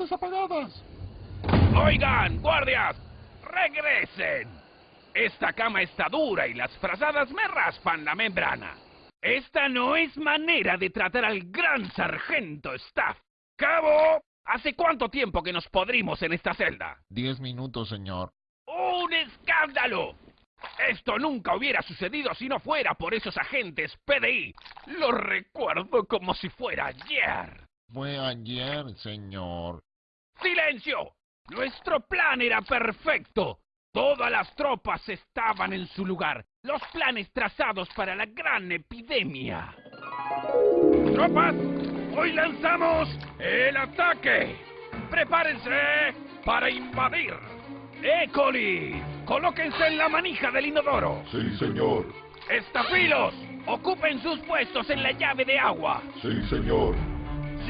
luces apagadas. Oigan, guardias, regresen. Esta cama está dura y las frazadas me raspan la membrana. Esta no es manera de tratar al gran sargento Staff. Cabo, ¿hace cuánto tiempo que nos podrimos en esta celda? Diez minutos, señor. ¡Un escándalo! Esto nunca hubiera sucedido si no fuera por esos agentes PDI. Lo recuerdo como si fuera ayer. Fue ayer, señor. ¡Silencio! Nuestro plan era perfecto. Todas las tropas estaban en su lugar. Los planes trazados para la gran epidemia. ¡Tropas! ¡Hoy lanzamos el ataque! ¡Prepárense para invadir! ¡Écoli! ¡Colóquense en la manija del inodoro! Sí, señor. ¡Estafilos! ¡Ocupen sus puestos en la llave de agua! Sí, señor.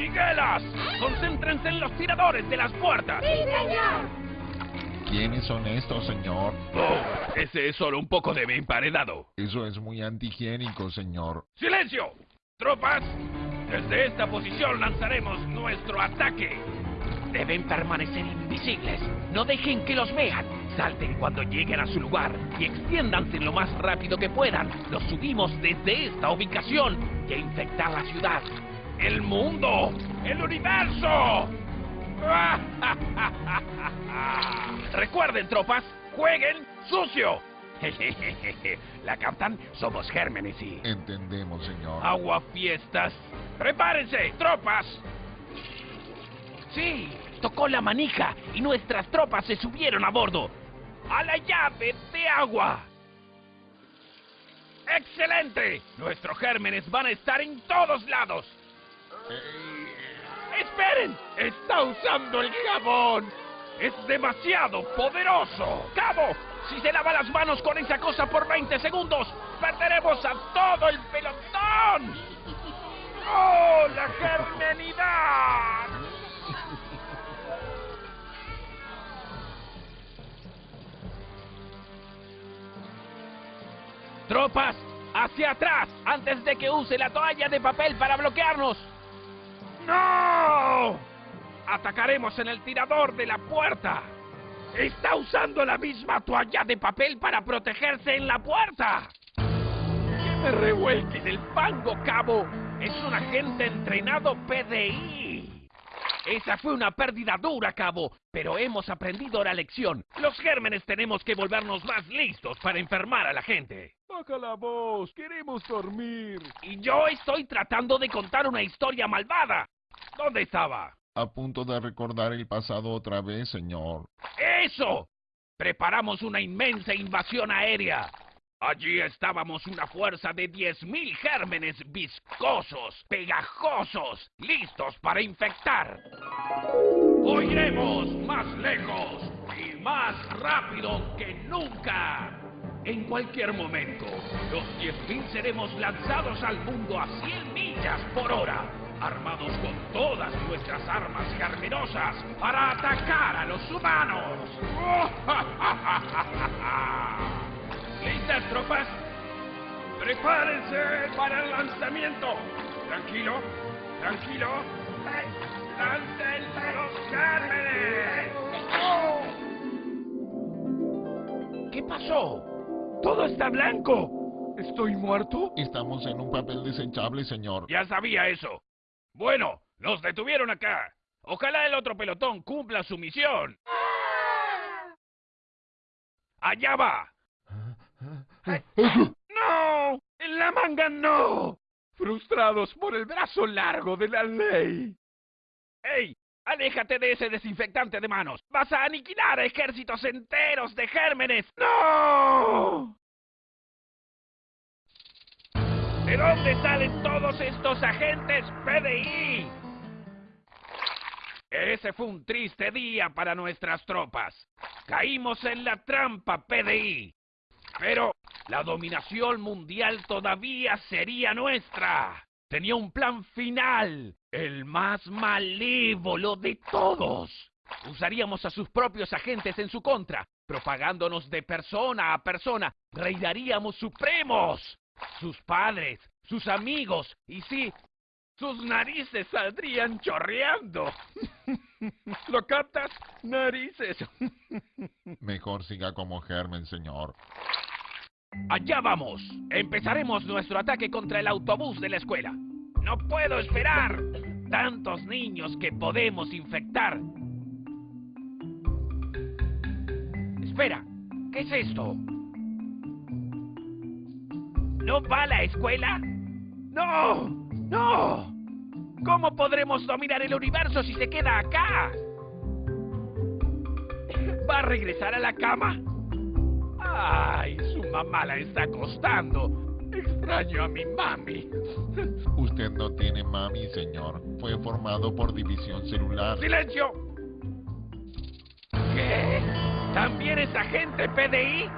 ¡Siguelas! ¡Concéntrense en los tiradores de las puertas! ¡Sí, señor! ¿Quiénes son estos, señor? Oh, ese es solo un poco de mi emparedado. Eso es muy antihigiénico, señor. ¡Silencio! Tropas, desde esta posición lanzaremos nuestro ataque. Deben permanecer invisibles. No dejen que los vean. Salten cuando lleguen a su lugar y extiéndanse lo más rápido que puedan. Los subimos desde esta ubicación y a infectar la ciudad. ¡El mundo! ¡El universo! Recuerden, tropas, jueguen sucio. La captan, somos gérmenes y... Entendemos, señor. Agua fiestas. ¡Prepárense, tropas! Sí, tocó la manija y nuestras tropas se subieron a bordo. ¡A la llave de agua! ¡Excelente! Nuestros gérmenes van a estar en todos lados. ¡Esperen! ¡Está usando el jabón! ¡Es demasiado poderoso! ¡Cabo! Si se lava las manos con esa cosa por 20 segundos, perderemos a todo el pelotón. ¡Oh, la germenidad! Tropas, hacia atrás, antes de que use la toalla de papel para bloquearnos. ¡No! Atacaremos en el tirador de la puerta. Está usando la misma toalla de papel para protegerse en la puerta. ¡Que me revuelque el fango, cabo! Es un agente entrenado PDI. Esa fue una pérdida dura, cabo, pero hemos aprendido la lección. Los gérmenes tenemos que volvernos más listos para enfermar a la gente. Baja la voz, queremos dormir. Y yo estoy tratando de contar una historia malvada. ¿Dónde estaba? A punto de recordar el pasado otra vez, señor. ¡Eso! Preparamos una inmensa invasión aérea. Allí estábamos una fuerza de 10.000 gérmenes viscosos, pegajosos, listos para infectar. Hoy iremos más lejos y más rápido que nunca. En cualquier momento, los 10.000 seremos lanzados al mundo a 100 millas por hora, armados con todas nuestras armas germinosas para atacar a los humanos. ¿Listas, tropas? ¡Prepárense para el lanzamiento! Tranquilo, tranquilo. ¡Lancen los gérmenes! ¿Qué pasó? ¡Todo está blanco! ¿Estoy muerto? Estamos en un papel desechable, señor. Ya sabía eso. Bueno, nos detuvieron acá. Ojalá el otro pelotón cumpla su misión. ¡Allá va! ¡No! ¡En la manga no! Frustrados por el brazo largo de la ley. ¡Ey! ¡Aléjate de ese desinfectante de manos! ¡Vas a aniquilar a ejércitos enteros de gérmenes! ¡No! ¿De dónde salen todos estos agentes PDI? Ese fue un triste día para nuestras tropas. Caímos en la trampa PDI. Pero la dominación mundial todavía sería nuestra. Tenía un plan final, el más malévolo de todos. Usaríamos a sus propios agentes en su contra, propagándonos de persona a persona. Reinaríamos supremos. Sus padres, sus amigos y sí, sus narices saldrían chorreando. ¿Lo captas? Narices. Mejor siga como germen, señor. Allá vamos. Empezaremos nuestro ataque contra el autobús de la escuela. No puedo esperar. Tantos niños que podemos infectar. Espera, ¿qué es esto? ¿No va a la escuela? ¡No! ¡No! ¿Cómo podremos dominar el universo si se queda acá? ¿Va a regresar a la cama? ¡Ay! Su mamá la está acostando. Extraño a mi mami. Usted no tiene mami, señor. Fue formado por división celular. ¡Silencio! ¿Qué? ¿También es agente PDI?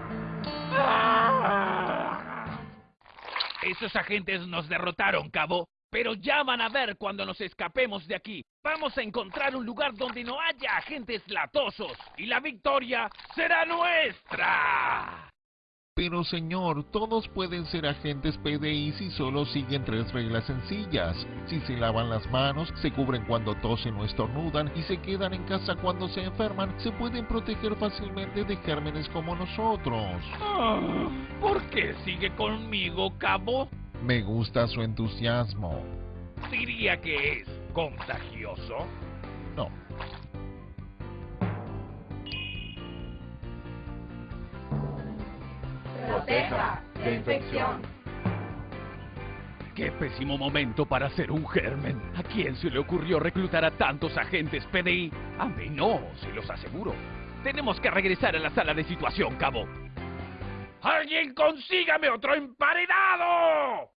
¡Ah! Esos agentes nos derrotaron, cabo. Pero ya van a ver cuando nos escapemos de aquí. Vamos a encontrar un lugar donde no haya agentes latosos. Y la victoria será nuestra. Pero, señor, todos pueden ser agentes PDI si solo siguen tres reglas sencillas. Si se lavan las manos, se cubren cuando tosen o estornudan y se quedan en casa cuando se enferman, se pueden proteger fácilmente de gérmenes como nosotros. Ah, ¿Por qué sigue conmigo, cabo? Me gusta su entusiasmo. Diría que es contagioso. No. Proteja de infección. Qué pésimo momento para ser un germen. ¿A quién se le ocurrió reclutar a tantos agentes PDI? A mí no, se los aseguro. Tenemos que regresar a la sala de situación, cabo. ¡Alguien consígame otro emparedado!